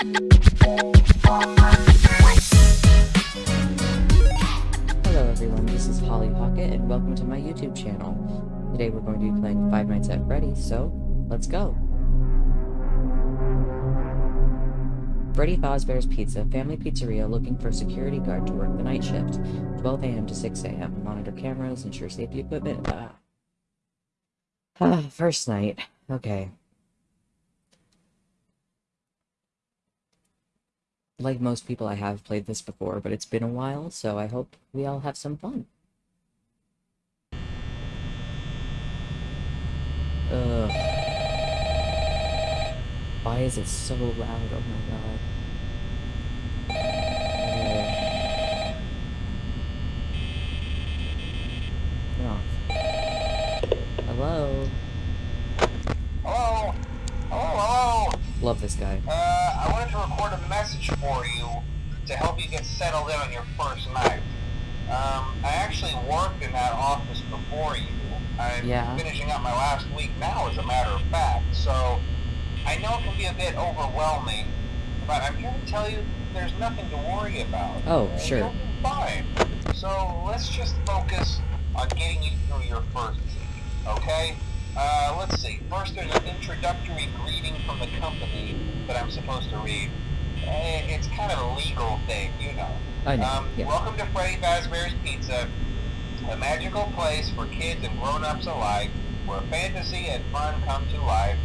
Hello everyone, this is Holly Pocket and welcome to my YouTube channel. Today we're going to be playing Five Nights at Freddy's, so let's go! Freddy Fazbear's Pizza, family pizzeria looking for a security guard to work the night shift. 12 a.m. to 6 a.m. Monitor cameras, ensure safety equipment. Ah. First night. Okay. Like most people, I have played this before, but it's been a while, so I hope we all have some fun. Ugh. Why is it so loud? Oh my god. Ugh. Turn off. Hello? Hello? Hello, hello? Love this guy. Uh, I wanted to record a message for you to help you get settled in on your first night. Um, I actually worked in that office before you. I'm Yeah. finishing up my last week now, as a matter of fact, so I know it can be a bit overwhelming, but I'm here to tell you there's nothing to worry about. Oh, sure. You'll be fine. So let's just focus on getting you through your first week, okay? Uh, let's see. First, there's an introductory greeting from the company that I'm supposed to read. It's kind of a legal thing, you know. I know. Um, yeah. Welcome to Freddy Fazbear's Pizza, a magical place for kids and grown-ups alike, where fantasy and fun come to life.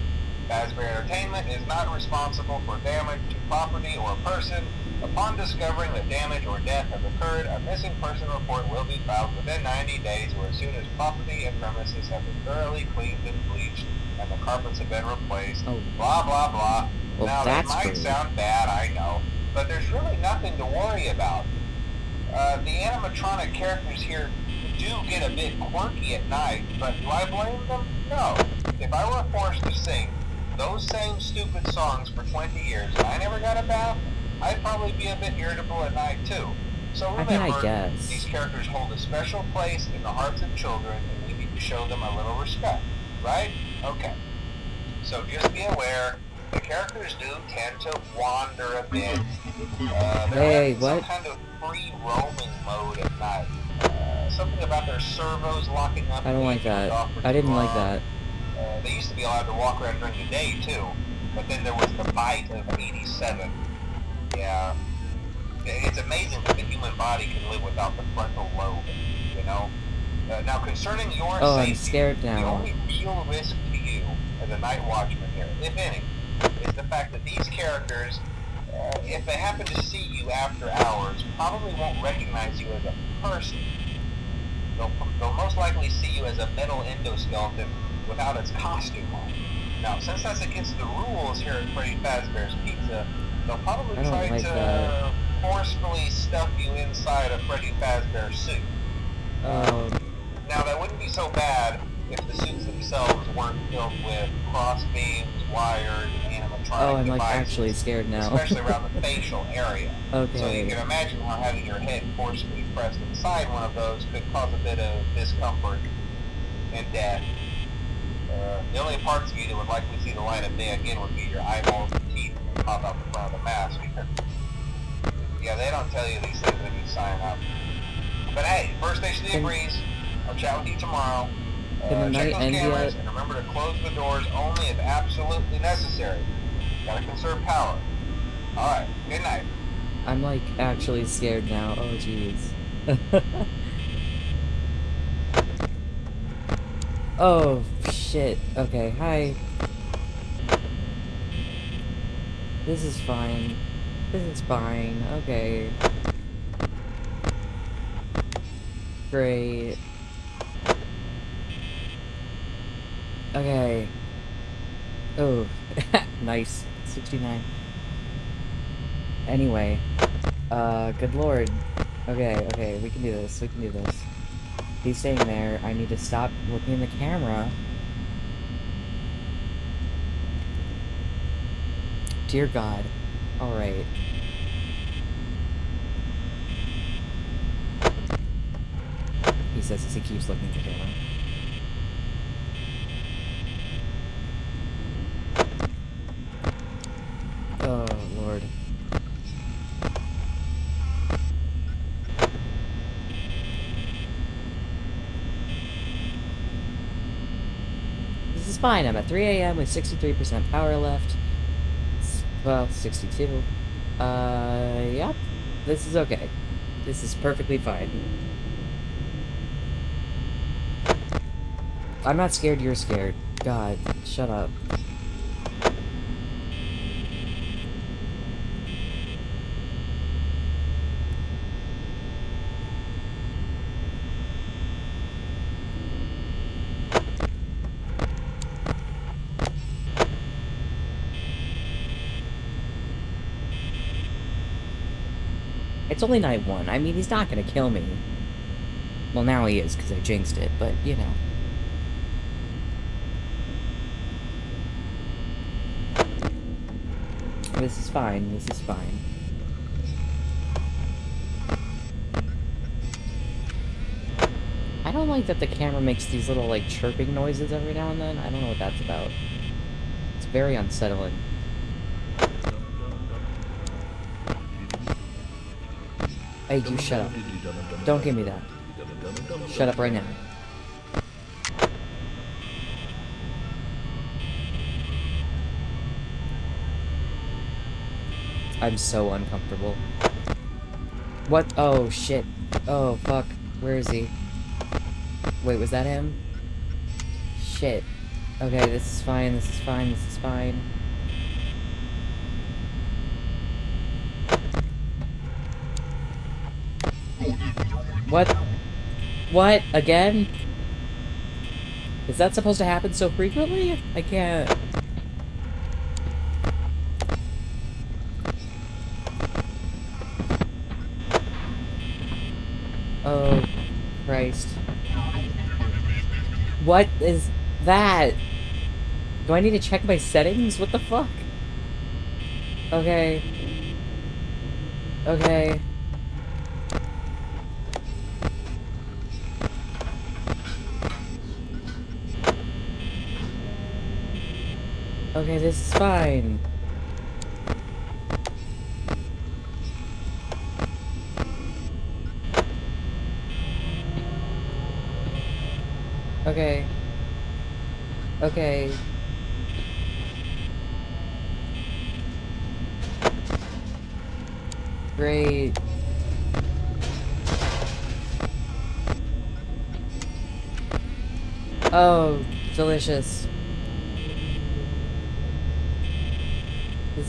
Fazbear Entertainment is not responsible for damage to property or person. Upon discovering that damage or death has occurred, a missing person report will be filed within 90 days or as soon as property and premises have been thoroughly cleaned and bleached and the carpets have been replaced. Oh, Blah, blah, blah. Well, now, that that's might great. sound bad, I know, but there's really nothing to worry about. Uh, the animatronic characters here do get a bit quirky at night, but do I blame them? No. If I were forced to sing those same stupid songs for 20 years and I never got a bath, I'd probably be a bit irritable at night too. So I remember, I guess. these characters hold a special place in the hearts of children and we need to show them a little respect, right? Okay. So just be aware, characters do tend to wander a bit. Uh, Hey, some what? kind of free roaming mode at night. Uh, something about their servos locking up. I don't like that. I didn't too like that. Uh, they used to be allowed to walk around during the day too, but then there was the bite of 87. Yeah. It's amazing that the human body can live without the frontal lobe, you know? Uh, now, concerning your Oh, I'm safety, scared the only real risk to you as a night watchman here, if any, is the fact that these characters, uh, if they happen to see you after hours, probably won't recognize you as a person. They'll, they'll most likely see you as a metal endoskeleton without its costume on. Now, since that's against the rules here at Freddy Fazbear's Pizza, they'll probably try like to that. forcefully stuff you inside a Freddy Fazbear suit. Um, Now, that wouldn't be so bad if the suits themselves weren't filled with cross beams, wires, and oh, I'm like devices, actually scared now. especially around the facial area. Okay. So you can imagine how having your head forcefully pressed inside one of those could cause a bit of discomfort and death. Uh, the only parts of you that would likely see the light of day again would be your eyeballs and teeth that pop out the front of the mask. yeah, they don't tell you these things when you sign up. But hey, first station of the breeze. I'll chat with you tomorrow. Uh, check night those cameras and remember to close the doors only if absolutely necessary. Gotta conserve power. Alright, good night. I'm like actually scared now. Oh jeez. oh shit. Okay, hi. This is fine. This is fine. Okay. Great. Okay. Oh, nice. 69. Anyway. Uh, good lord. Okay, okay, we can do this, we can do this. He's staying there, I need to stop looking in the camera. Dear God. Alright. He says as he keeps looking at the camera. Oh, Lord. Fine. I'm at 3 a.m. with 63% power left. Well, 62. Uh, yep. This is okay. This is perfectly fine. I'm not scared, you're scared. God, shut up. It's only night one. I mean, he's not gonna kill me. Well, now he is, because I jinxed it, but, you know. This is fine, this is fine. I don't like that the camera makes these little, like, chirping noises every now and then. I don't know what that's about. It's very unsettling. Hey, you shut up. Don't give me that. Shut up right now. I'm so uncomfortable. What? Oh, shit. Oh, fuck. Where is he? Wait, was that him? Shit. Okay, this is fine, this is fine, this is fine. What? What? Again? Is that supposed to happen so frequently? I can't... Oh, Christ. What is that? Do I need to check my settings? What the fuck? Okay. Okay. Okay, this is fine. Okay. Okay. Great. Oh, delicious.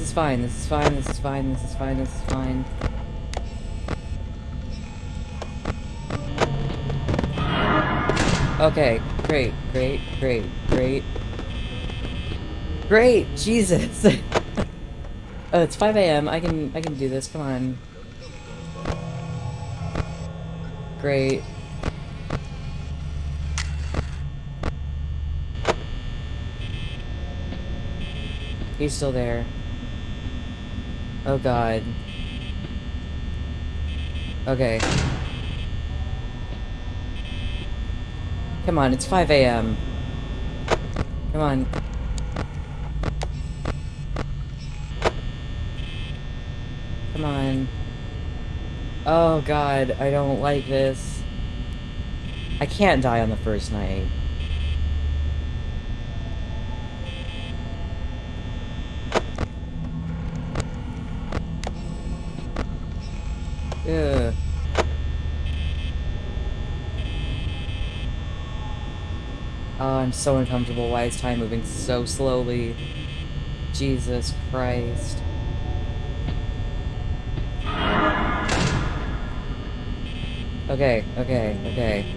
This is fine, this is fine, this is fine, this is fine, this is fine. Okay, great, great, great, great. Great, Jesus! oh, it's 5 a.m. I can, I can do this, come on. Great. He's still there. Oh god. Okay. Come on, it's 5 a.m. Come on. Come on. Oh god, I don't like this. I can't die on the first night. Oh, I'm so uncomfortable. Why is time moving so slowly? Jesus Christ. Okay, okay, okay.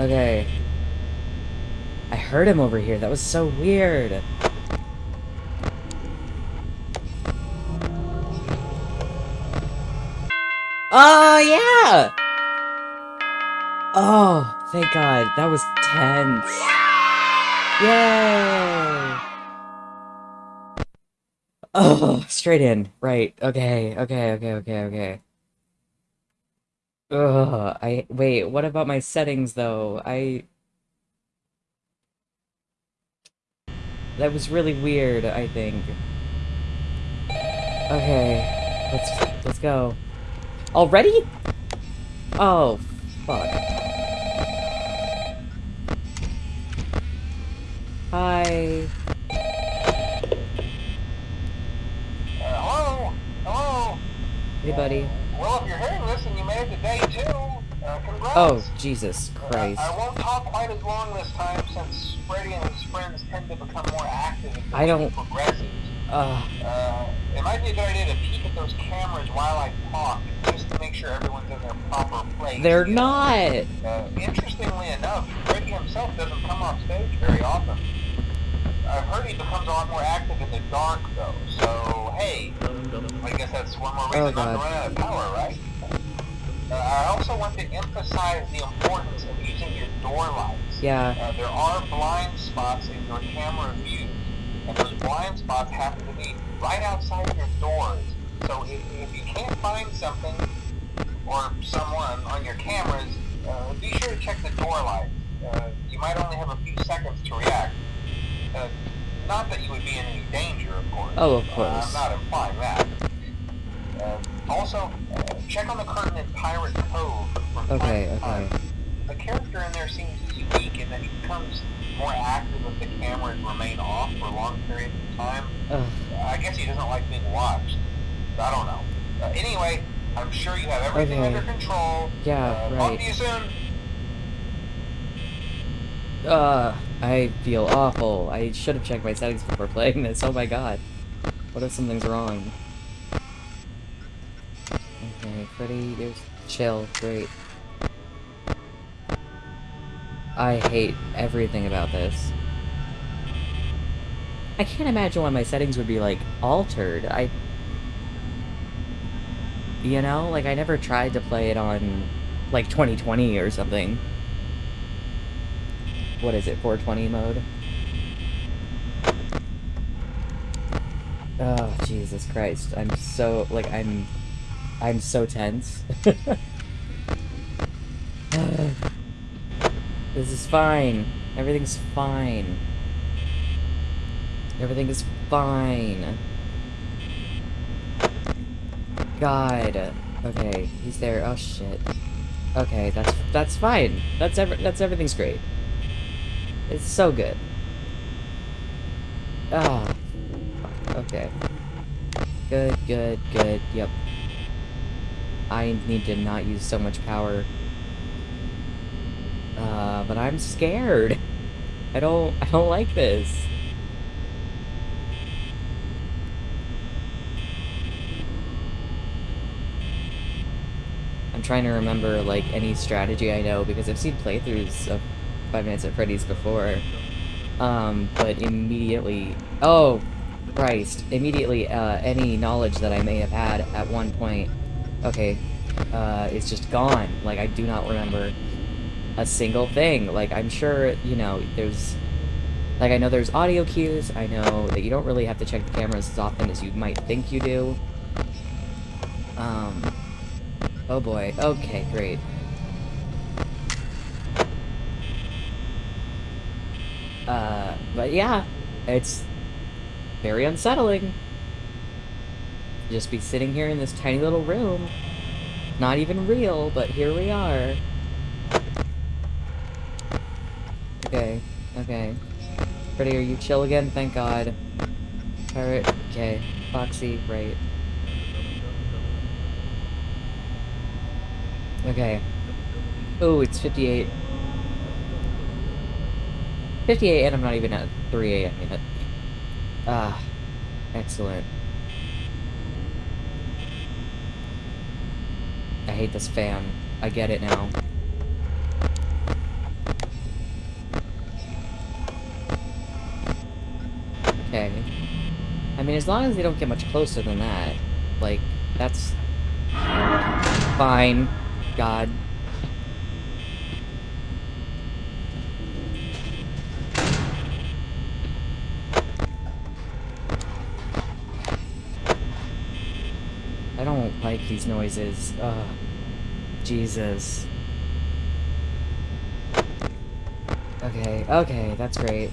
Okay. I heard him over here. That was so weird. Oh, yeah! Oh, thank God. That was tense. Yay! Oh, straight in. Right. Okay, okay, okay, okay, okay. Ugh, I- wait, what about my settings, though? I... That was really weird, I think. Okay, let's, let's go. Already? Oh, fuck. Hi. Uh, hello? Hello? Hey, buddy. Well, if you're hearing this and you made it to day two, uh, congrats. Oh, Jesus Uh, Christ. I won't talk quite as long this time since Freddy and his friends tend to become more active as I don't- progresses. Ugh. Uh, it might be a good idea to peek at those cameras while I talk, make sure everyone's in their proper place. They're not. Uh, interestingly enough, Freddy himself doesn't come off stage very often. I've heard he becomes a lot more active in the dark, though. So, hey, I guess that's one more reason Oh, not to run out of power, right? Uh, I also want to emphasize the importance of using your door lights. Yeah. Uh, there are blind spots in your camera views, and those blind spots happen to be right outside your doors. So if, if you can't find something or someone on your cameras, uh, be sure to check the door lights. Uh, you might only have a few seconds to react. Uh, not that you would be in any danger, of course. Oh, of course. I'm not implying that. Uh, also, uh, check on the curtain in Pirate Cove from time Okay, to time okay. the character in there seems unique in that he becomes more active if the cameras remain off for long periods of time. I guess he doesn't like being watched. I don't know. Uh, anyway, I'm sure you have everything Okay. under control. Yeah, uh, Talk right. to you soon. Uh, I feel awful. I should have checked my settings before playing this. Oh my god. What if something's wrong? Okay, Freddy, you're chill. Great. I hate everything about this. I can't imagine why my settings would be, like, altered. I... You know? Like, I never tried to play it on, like, 2020 or something what is it, 420 mode? Oh, Jesus Christ. I'm so, like, I'm, I'm so tense. this is fine. Everything's fine. Everything is fine. God. Okay, he's there. Oh, shit. Okay, that's, that's fine. That's, ev that's, everything's great. It's so good. Ah. Okay. Good, good, good. Yep. I need to not use so much power. Uh, but I'm scared. I don't, I don't like this. Trying to remember, like, any strategy I know, because I've seen playthroughs of Five Nights at Freddy's before. Um, but immediately... Oh, Christ. Immediately, uh, any knowledge that I may have had at one point, okay, uh, is just gone. Like, I do not remember a single thing. Like, I'm sure, you know, there's... Like, I know there's audio cues, I know that you don't really have to check the cameras as often as you might think you do. Um... Oh boy, okay, great. Uh, but yeah, it's very unsettling. Just be sitting here in this tiny little room. Not even real, but here we are. Okay, okay. Freddy, are you chill again? Thank God. Pirate, okay. Foxy, right. Okay. Oh, it's 58. 58 and I'm not even at 3 a.m. yet. Ah, excellent. I hate this fan. I get it now. Okay. I mean, as long as they don't get much closer than that, like, that's fine. God. I don't like these noises. Ugh. Jesus. Okay, okay, that's great.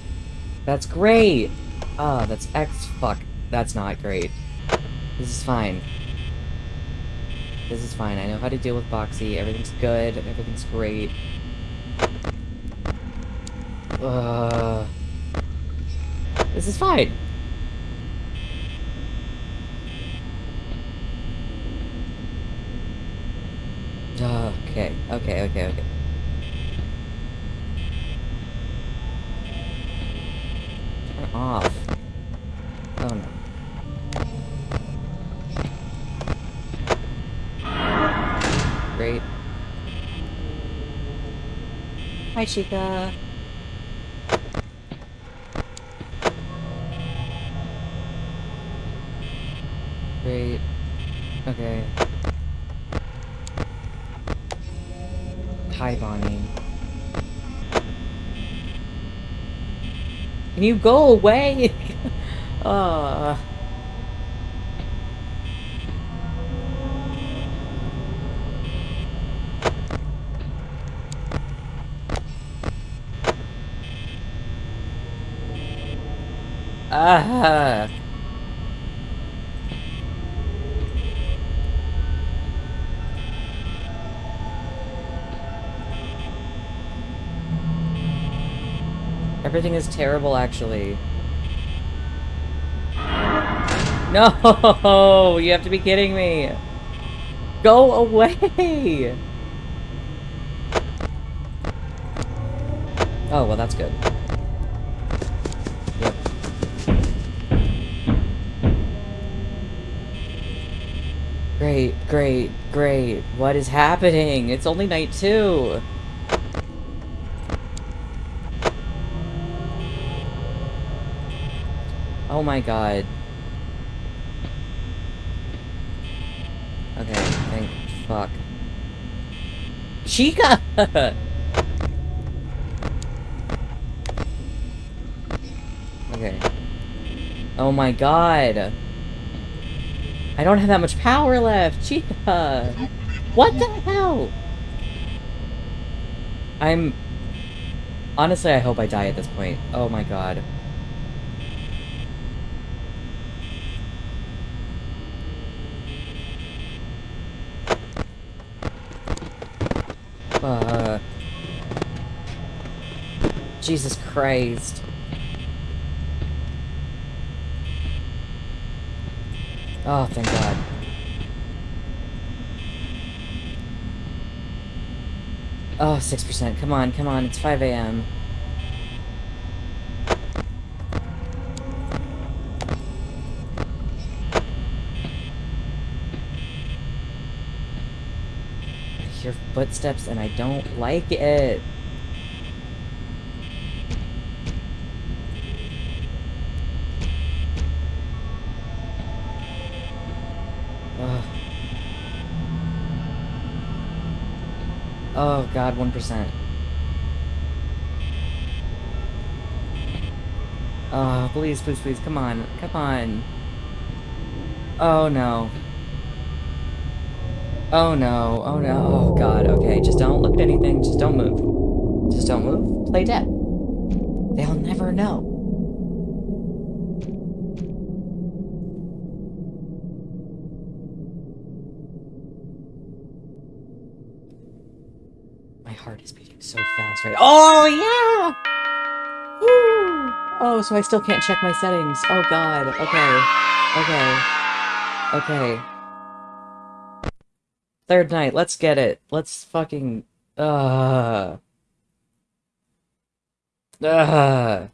That's great! Ah, that's X- fuck. That's not great. This is fine. This is fine. I know how to deal with Foxy. Everything's good. Everything's great. Uh, This is fine. Okay, okay, okay, okay. Turn off. Chica. Great. Okay. Hi, Bonnie. Can you go away? uh. Ah. Everything is terrible, actually. No! You have to be kidding me! Go away! Oh, well, that's good. Great, great, great. What is happening? It's only night two! Oh my god. Okay, thank fuck. Chica! okay. Oh my god. I don't have that much power left. Chica! What the hell? I'm... Honestly, I hope I die at this point. Oh my god. Uh, Jesus Christ. Oh, thank God. Oh, 6%. Come on, come on. It's 5 a.m. I hear footsteps and I don't like it. Ugh. Oh god, 1%. Oh, please, please, please, come on, come on. Oh no. Oh no, oh no, oh god, okay, just don't look at anything, just don't move. Just don't move, play dead. They'll never know. My heart is beating Oh yeah! Woo! Oh, so I still can't check my settings. Oh god, okay. Okay. Okay. Third night, let's get it. Let's fucking... Uh. Uh.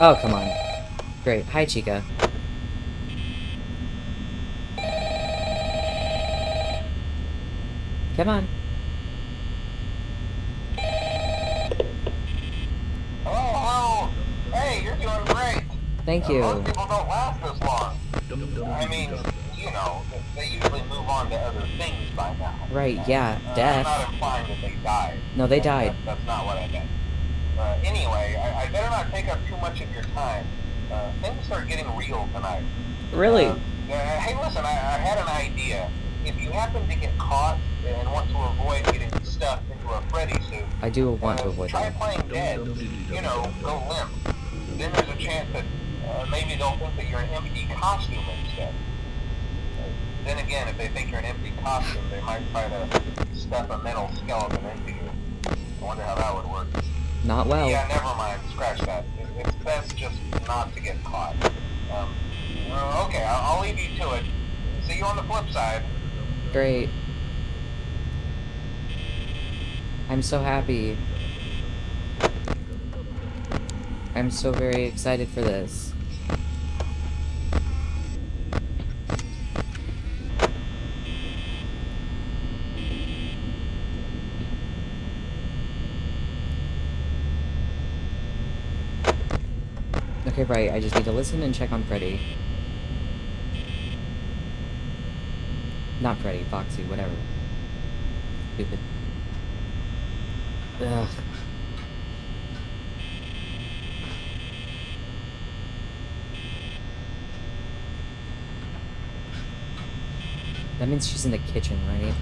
Oh, come on. Great. Hi, Chica. Come on. Hello, hello. Hey, you're doing great. Thank Uh, you. Most people don't last this long. I mean, you know, they usually move on to other things by now. Right, yeah, Uh, death. I'm not implying that they died. No, they died. that- that's not what I meant. Uh, anyway, I, I better not take up too much of your time. Uh, things are getting real tonight. Really? Uh, uh, hey, listen, I, I had an idea. If you happen to get caught and want to avoid getting stuffed into a Freddy suit, I do want to uh, avoid try that. playing dead. You know, go limp. Then there's a chance that uh, maybe they'll think that you're an empty costume instead. Uh, then again, if they think you're an empty costume, they might try to stuff a metal skeleton into you. I wonder how that would work. Not well. Yeah, never mind. Scratch that. It's best just not to get caught. Um, okay, I'll, I'll leave you to it. See you on the flip side. Great. I'm so happy. I'm so very excited for this. Okay, right, I just need to listen and check on Freddy. Not Freddy, Foxy, whatever. Stupid. Ugh. That means she's in the kitchen, right?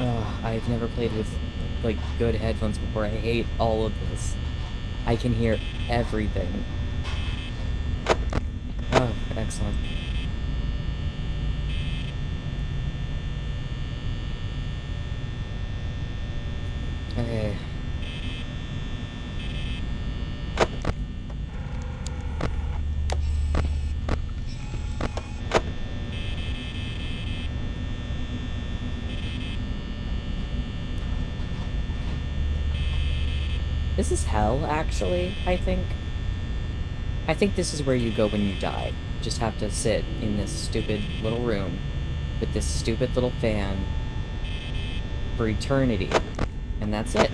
Ugh, I've never played with, like, good headphones before. I hate all of this. I can hear everything. Oh, excellent. Okay. This is hell, actually, I think. I think this is where you go when you die. You just have to sit in this stupid little room with this stupid little fan for eternity. And that's it.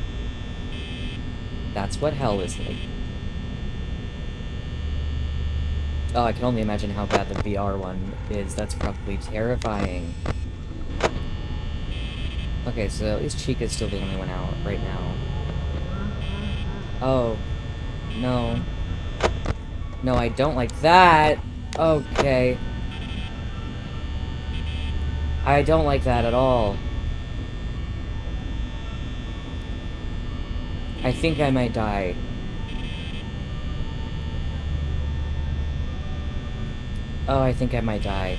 That's what hell is like. Oh, I can only imagine how bad the VR one is. That's probably terrifying. Okay, so at least Chica's still the only one out right now. Oh. No. No, I don't like that! Okay. I don't like that at all. I think I might die. Oh, I think I might die.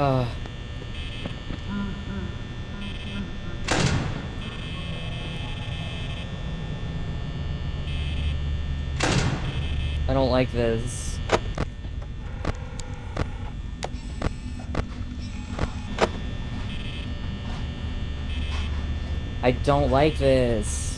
Uh. I don't like this. I don't like this.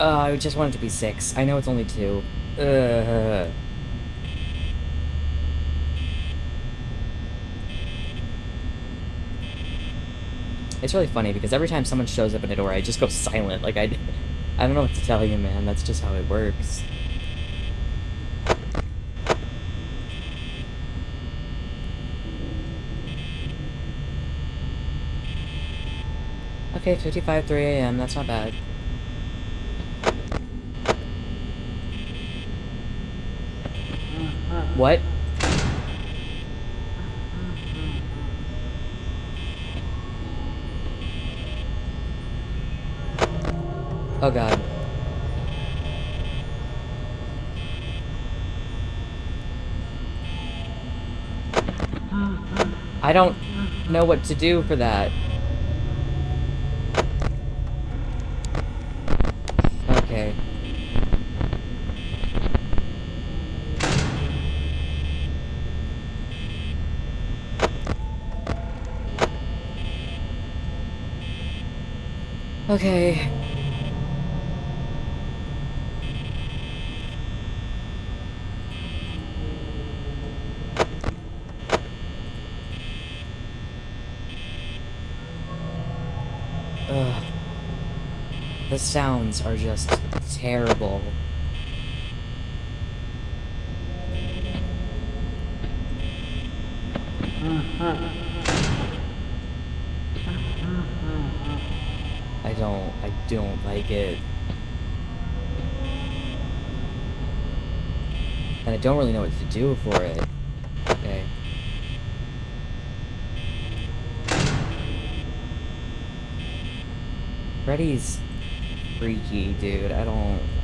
Uh, I just want it to be six. I know it's only two. Ugh. It's really funny because every time someone shows up in a door, I just go silent. Like, I, I don't know what to tell you, man. That's just how it works. Okay, 55, 3 a.m. That's not bad. What? Oh god. I don't know what to do for that. Okay. Okay. Ugh. The sounds are just terrible. I don't, I don't like it. And I don't really know what to do for it. Okay. Freddy's freaky, dude. I don't...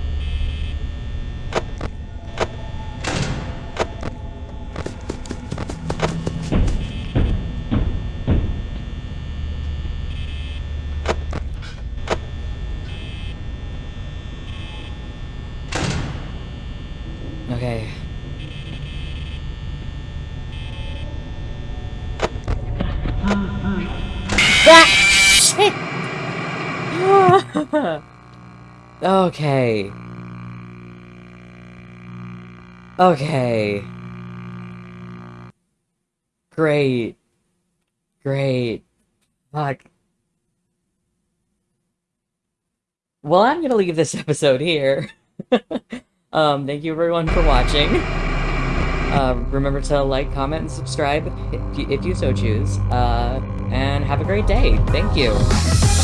Okay. ah, okay. Okay. Great. Great. Fuck. Well, I'm gonna leave this episode here. um, thank you everyone for watching. Uh, remember to like, comment, and subscribe if you, if you so choose. Uh, and have a great day. Thank you.